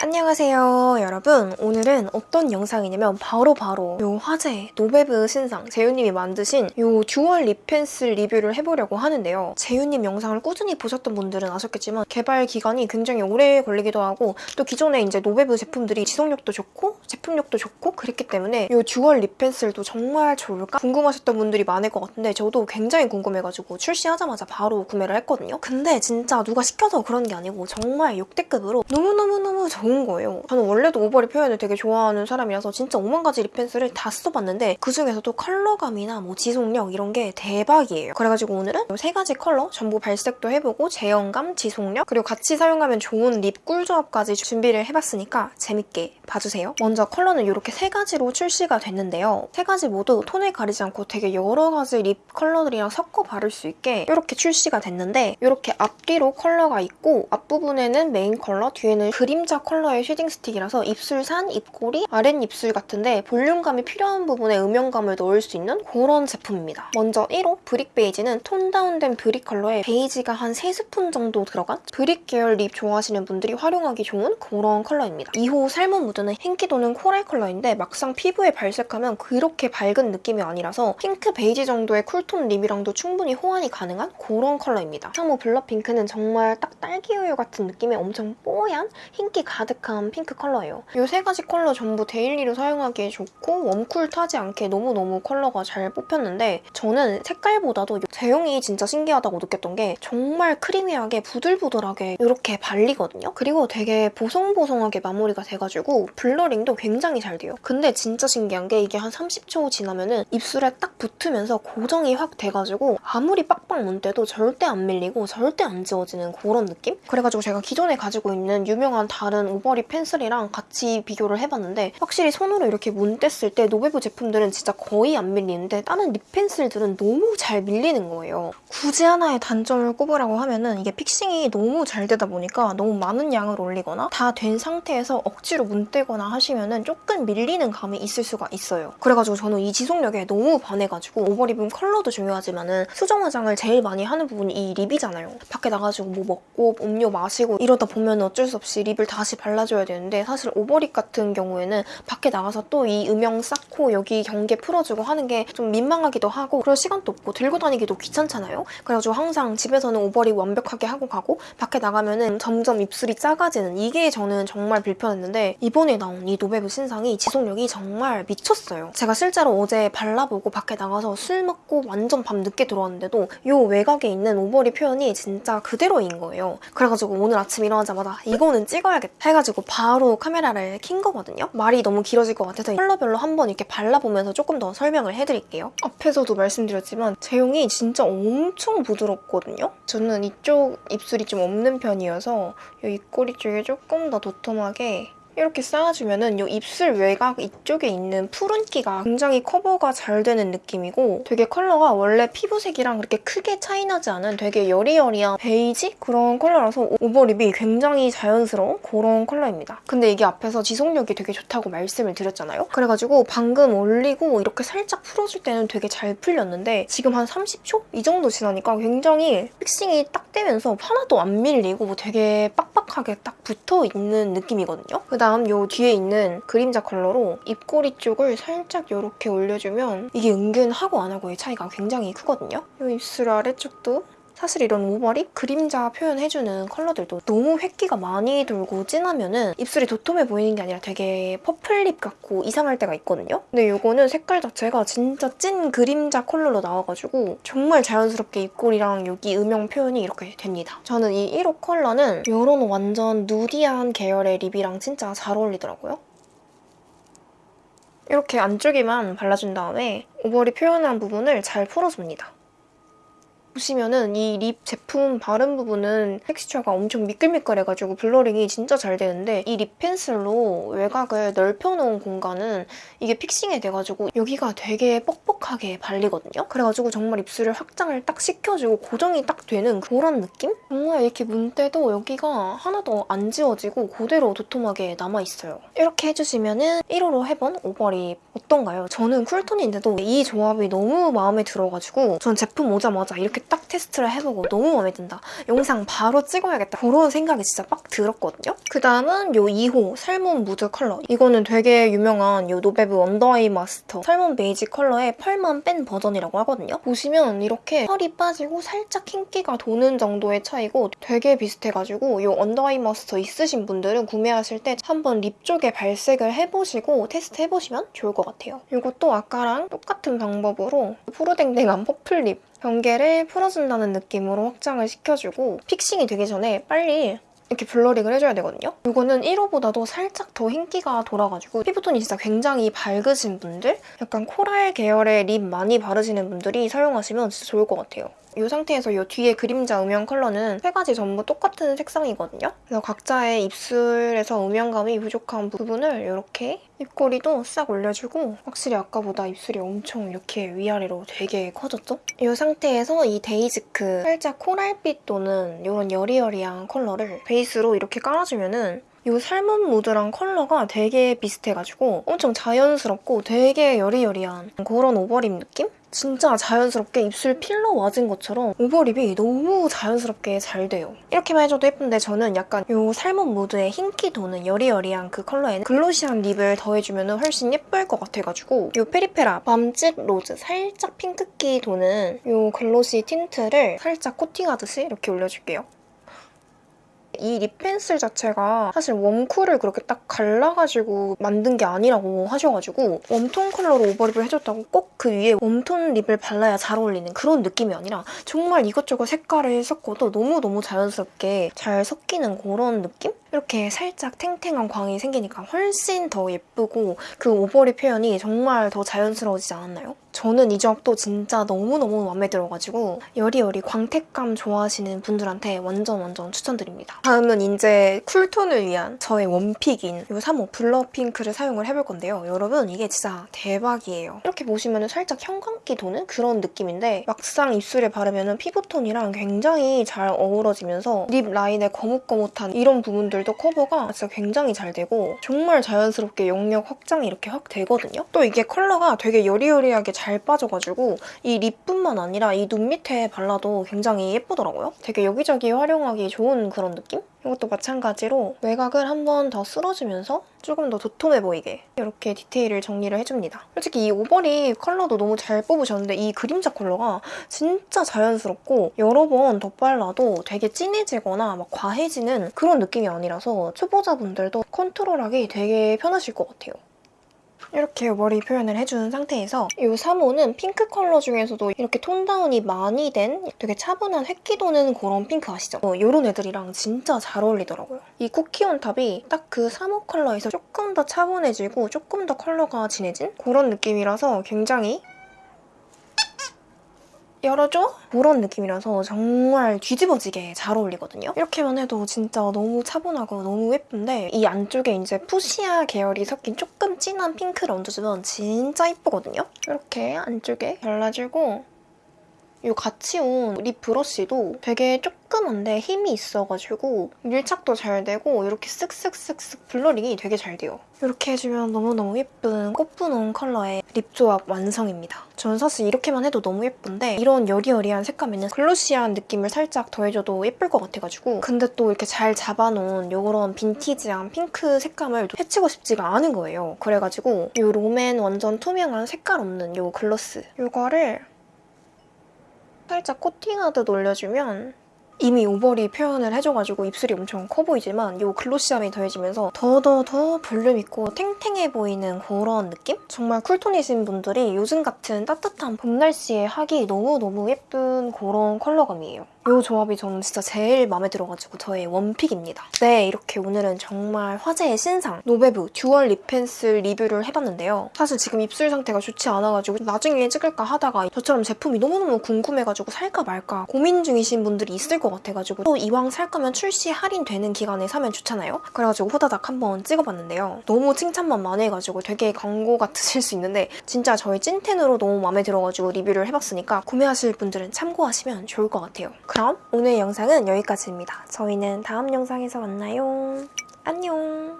안녕하세요 여러분. 오늘은 어떤 영상이냐면 바로 바로 요 화제 노베브 신상 재윤님이 만드신 요 dual lip pencil 리뷰를 해보려고 하는데요. 재윤님 영상을 꾸준히 보셨던 분들은 아셨겠지만 개발 기간이 굉장히 오래 걸리기도 하고 또 기존에 이제 노베브 제품들이 지속력도 좋고 제품력도 좋고 그랬기 때문에 요 dual lip pencil도 정말 좋을까 궁금하셨던 분들이 많을 것 같은데 저도 굉장히 궁금해가지고 출시하자마자 바로 구매를 했거든요. 근데 진짜 누가 시켜서 그런 게 아니고 정말 역대급으로 너무너무너무 좋은 좋은 거예요. 저는 원래도 overlip 표현을 되게 좋아하는 사람이라서 진짜 5만 가지 lip pencil을 다 써봤는데 그중에서도 컬러감이나 뭐 지속력 이런 게 대박이에요. 그래가지고 오늘은 세 가지 컬러 전부 발색도 해보고 제형감, 지속력 그리고 같이 사용하면 좋은 lip 꿀조합까지 준비를 해봤으니까 재밌게 봐주세요. 먼저 컬러는 이렇게 세 가지로 출시가 됐는데요. 세 가지 모두 톤을 가리지 않고 되게 여러 가지 lip 컬러들이랑 섞어 바를 수 있게 이렇게 출시가 됐는데 이렇게 앞뒤로 컬러가 있고 앞부분에는 메인 컬러, 뒤에는 그림자 컬러 컬러의 shading stick이라서 입술 산, 입꼬리, 아랫입술 같은데 볼륨감이 필요한 부분에 음영감을 넣을 수 있는 그런 제품입니다. 먼저 1호 brick 베이지는 tone down된 brick 컬러에 베이지가 한 3스푼 정도 들어간 brick 계열 lip 좋아하시는 분들이 활용하기 좋은 그런 컬러입니다. 2호 salmon mood는 흰기 도는 coral 컬러인데 막상 피부에 발색하면 그렇게 밝은 느낌이 아니라서 핑크 베이지 정도의 cool tone lip이랑도 충분히 호환이 가능한 그런 컬러입니다. 3호 blur 핑크는 정말 딱 딸기우유 같은 느낌의 엄청 뽀얀 흰기 가득 가득한 핑크 컬러예요. 이 세 가지 컬러 전부 daily로 사용하기에 좋고 warm cool 타지 않게 너무너무 컬러가 잘 뽑혔는데 저는 색깔보다도 제형이 진짜 신기하다고 느꼈던 게 정말 creamy하게 부들부들하게 이렇게 발리거든요. 그리고 되게 보송보송하게 마무리가 돼가지고 blurring도 굉장히 잘 돼요. 근데 진짜 신기한 게 이게 한 30초 지나면 은 입술에 딱 붙으면서 고정이 확 돼가지고 아무리 빡빡 문대도 절대 안 밀리고 절대 안 지워지는 그런 느낌? 그래가지고 제가 기존에 가지고 있는 유명한 다른 overlip pencil이랑 같이 비교를 해봤는데 확실히 손으로 이렇게 문댔을 때 노베브 제품들은 진짜 거의 안 밀리는데 다른 lip pencil들은 너무 잘 밀리는 거예요. 굳이 하나의 단점을 꼽으라고 하면 은 이게 fixing이 너무 잘 되다 보니까 너무 많은 양을 올리거나 다 된 상태에서 억지로 문대거나 하시면 은 조금 밀리는 감이 있을 수가 있어요. 그래가지고 저는 이 지속력에 너무 반해가지고 overlip은 컬러도 중요하지만 은 수정 화장을 제일 많이 하는 부분이 이 lip이잖아요. 밖에 나가지고 뭐 먹고 음료 마시고 이러다 보면 어쩔 수 없이 lip을 다시 발라줘야 되는데 사실 overlip 같은 경우에는 밖에 나가서 또 이 음영 쌓고 여기 경계 풀어주고 하는 게 좀 민망하기도 하고 그럴 시간도 없고 들고 다니기도 귀찮잖아요. 그래가지고 항상 집에서는 overlip 완벽하게 하고 가고 밖에 나가면 은 점점 입술이 작아지는 이게 저는 정말 불편했는데 이번에 나온 이 노베브 신상이 지속력이 정말 미쳤어요. 제가 실제로 어제 발라보고 밖에 나가서 술 먹고 완전 밤 늦게 들어왔는데도 이 외곽에 있는 overlip 표현이 진짜 그대로인 거예요. 그래가지고 오늘 아침 일어나자마자 이거는 찍어야겠다 바로 카메라를 킨 거거든요. 말이 너무 길어질 것 같아서 컬러별로 한번 이렇게 발라보면서 조금 더 설명을 해드릴게요. 앞에서도 말씀드렸지만 제형이 진짜 엄청 부드럽거든요. 저는 이쪽 입술이 좀 없는 편이어서 이 입꼬리 쪽에 조금 더 도톰하게 이렇게 쌓아주면 은 이 입술 외곽 이쪽에 있는 푸른기가 굉장히 커버가 잘 되는 느낌이고 되게 컬러가 원래 피부색이랑 그렇게 크게 차이나지 않은 되게 여리여리한 베이지? 그런 컬러라서 over lip이 굉장히 자연스러운 그런 컬러입니다. 근데 이게 앞에서 지속력이 되게 좋다고 말씀을 드렸잖아요? 그래가지고 방금 올리고 이렇게 살짝 풀어줄 때는 되게 잘 풀렸는데 지금 한 30초? 이 정도 지나니까 굉장히 fixing이 딱 되면서 하나도 안 밀리고 뭐 되게 빡빡하게 딱 붙어있는 느낌이거든요? 그다음 다음 요 뒤에 있는 그림자 컬러로 입꼬리 쪽을 살짝 이렇게 올려주면 이게 은근 하고 안 하고의 차이가 굉장히 크거든요. 이 입술 아래쪽도 사실 이런 over lip 그림자 표현해주는 컬러들도 너무 흰기가 많이 돌고 진하면 은 입술이 도톰해 보이는 게 아니라 되게 purple lip 같고 이상할 때가 있거든요. 근데 이거는 색깔 자체가 진짜 찐 그림자 컬러로 나와가지고 정말 자연스럽게 입꼬리랑 여기 음영 표현이 이렇게 됩니다. 저는 이 1호 컬러는 이런 완전 nudy한 계열의 lip이랑 진짜 잘 어울리더라고요. 이렇게 안쪽에만 발라준 다음에 over lip 표현한 부분을 잘 풀어줍니다. 보시면은 이 lip 제품 바른 부분은 텍스처가 엄청 미끌미끌해가지고 blurring이 진짜 잘 되는데 이 lip pencil로 외곽을 넓혀놓은 공간은 이게 fixing이 돼가지고 여기가 되게 뻑뻑하게 발리거든요? 그래가지고 정말 입술을 확장을 딱 시켜주고 고정이 딱 되는 그런 느낌? 정말 이렇게 문대도 여기가 하나도 안 지워지고 그대로 도톰하게 남아있어요. 이렇게 해주시면은 1호로 해본 over lip 어떤가요? 저는 cool tone인데도 이 조합이 너무 마음에 들어가지고 전 제품 오자마자 이렇게 딱 테스트를 해보고 너무 마음에 든다. 영상 바로 찍어야겠다. 그런 생각이 진짜 빡 들었거든요. 그 다음은 요 2호 salmon mood 컬러. 이거는 되게 유명한 요 노베브 under eye master salmon beige 컬러의 펄만 뺀 버전이라고 하거든요. 보시면 이렇게 펄이 빠지고 살짝 흰기가 도는 정도의 차이고 되게 비슷해가지고 요 under eye master 있으신 분들은 구매하실 때 한번 lip 쪽에 발색을 해보시고 테스트 해보시면 좋을 것 같아요. 이것도 아까랑 똑같은 방법으로 푸르댕댕한 purple lip 경계를 풀어준다는 느낌으로 확장을 시켜주고 fixing이 되기 전에 빨리 이렇게 blurring을 해줘야 되거든요. 이거는 1호보다도 살짝 더 흰기가 돌아가지고 피부톤이 진짜 굉장히 밝으신 분들 약간 coral 계열의 lip 많이 바르시는 분들이 사용하시면 진짜 좋을 것 같아요. 이 상태에서 이 뒤에 그림자 음영 컬러는 세 가지 전부 똑같은 색상이거든요. 그래서 각자의 입술에서 음영감이 부족한 부분을 이렇게 입꼬리도 싹 올려주고 확실히 아까보다 입술이 엄청 이렇게 위아래로 되게 커졌죠? 이 상태에서 이 데이지크 살짝 coral빛 또는 이런 여리여리한 컬러를 베이스로 이렇게 깔아주면 은 이 salmon mood랑 컬러가 되게 비슷해가지고 엄청 자연스럽고 되게 여리여리한 그런 over lip 느낌? 진짜 자연스럽게 입술 필러 맞은 것처럼 over lip이 너무 자연스럽게 잘 돼요. 이렇게만 해줘도 예쁜데 저는 약간 이 salmon mood의 흰기 도는 여리여리한 그 컬러에 glossy한 lip을 더해주면 훨씬 예쁠 것 같아가지고 이 페리페라 밤집 로즈 살짝 핑크기 도는 이 glossy tint를 살짝 코팅하듯이 이렇게 올려줄게요. 이 lip pencil 자체가 사실 warm cool을 그렇게 딱 갈라가지고 만든 게 아니라고 하셔가지고 warm tone 컬러로 over lip을 해줬다고 꼭 그 위에 warm tone lip을 발라야 잘 어울리는 그런 느낌이 아니라 정말 이것저것 색깔을 섞어도 너무너무 자연스럽게 잘 섞이는 그런 느낌? 이렇게 살짝 탱탱한 광이 생기니까 훨씬 더 예쁘고 그 over lip 표현이 정말 더 자연스러워지지 않았나요? 저는 이 점도 진짜 너무너무 마음에 들어가지고 여리여리 광택감 좋아하시는 분들한테 완전 완전 추천드립니다. 다음은 이제 cool tone을 위한 저의 one pick인 이 3호 blur pink를 사용을 해볼 건데요. 여러분 이게 진짜 대박이에요. 이렇게 보시면 살짝 형광기 도는 그런 느낌인데 막상 입술에 바르면 피부톤이랑 굉장히 잘 어우러지면서 lip 라인의 거뭇거뭇한 이런 부분들 도 커버가 진짜 굉장히 잘 되고 정말 자연스럽게 영역 확장이 이렇게 확 되거든요. 또 이게 컬러가 되게 여리여리하게 잘 빠져가지고 이 립뿐만 아니라 이 눈 밑에 발라도 굉장히 예쁘더라고요. 되게 여기저기 활용하기 좋은 그런 느낌? 이것도 마찬가지로 외곽을 한 번 더 쓸어주면서 조금 더 도톰해 보이게 이렇게 디테일을 정리를 해줍니다. 솔직히 이 오버립 컬러도 너무 잘 뽑으셨는데 이 그림자 컬러가 진짜 자연스럽고 여러 번 덧발라도 되게 진해지거나 막 과해지는 그런 느낌이 아니라서 초보자분들도 컨트롤하기 되게 편하실 것 같아요. 이렇게 머리 표현을 해준 상태에서 이 3호는 핑크 컬러 중에서도 이렇게 tone down이 많이 된 되게 차분한 흰기 도는 그런 핑크 아시죠? 어, 이런 애들이랑 진짜 잘 어울리더라고요. 이 쿠키온 탑이 딱 그 3호 컬러에서 조금 더 차분해지고 조금 더 컬러가 진해진 그런 느낌이라서 굉장히 열어줘? 그런 느낌이라서 정말 뒤집어지게 잘 어울리거든요. 이렇게만 해도 진짜 너무 차분하고 너무 예쁜데 이 안쪽에 이제 fuchsia 계열이 섞인 조금 진한 핑크를 얹어주면 진짜 예쁘거든요. 이렇게 안쪽에 발라주고 이 같이 온 lip brush도 되게 조그만데 힘이 있어가지고 밀착도 잘 되고 이렇게 쓱쓱쓱쓱 blurring이 되게 잘 돼요. 이렇게 해주면 너무너무 예쁜 꽃분홍 컬러의 lip 조합 완성입니다. 저는 사실 이렇게만 해도 너무 예쁜데 이런 여리여리한 색감에는 glossy한 느낌을 살짝 더해줘도 예쁠 것 같아가지고 근데 또 이렇게 잘 잡아놓은 이런 빈티지한 핑크 색감을 해치고 싶지가 않은 거예요. 그래가지고 이 롬앤 완전 투명한 색깔 없는 이 gloss 이거를 살짝 코팅하듯 올려주면 이미 over lip 표현을 해줘가지고 입술이 엄청 커 보이지만 이 glossy함이 더해지면서 더더더 볼륨 있고 탱탱해 보이는 그런 느낌? 정말 cool tone이신 분들이 요즘 같은 따뜻한 봄 날씨에 하기 너무너무 예쁜 그런 컬러감이에요. 이 조합이 저는 진짜 제일 마음에 들어가지고 저의 one pick입니다. 네, 이렇게 오늘은 정말 화제의 신상 노베브 dual lip pencil 리뷰를 해봤는데요. 사실 지금 입술 상태가 좋지 않아가지고 나중에 찍을까 하다가 저처럼 제품이 너무너무 궁금해가지고 살까 말까 고민 중이신 분들이 있을 것 같아가지고 또 이왕 살 거면 출시 할인되는 기간에 사면 좋잖아요? 그래가지고 호다닥 한번 찍어봤는데요. 너무 칭찬만 많이 해가지고 되게 광고 같으실 수 있는데 진짜 저희 찐텐으로 너무 마음에 들어가지고 리뷰를 해봤으니까 구매하실 분들은 참고하시면 좋을 것 같아요. 그럼 오늘 영상은 여기까지입니다. 저희는 다음 영상에서 만나요. 안녕!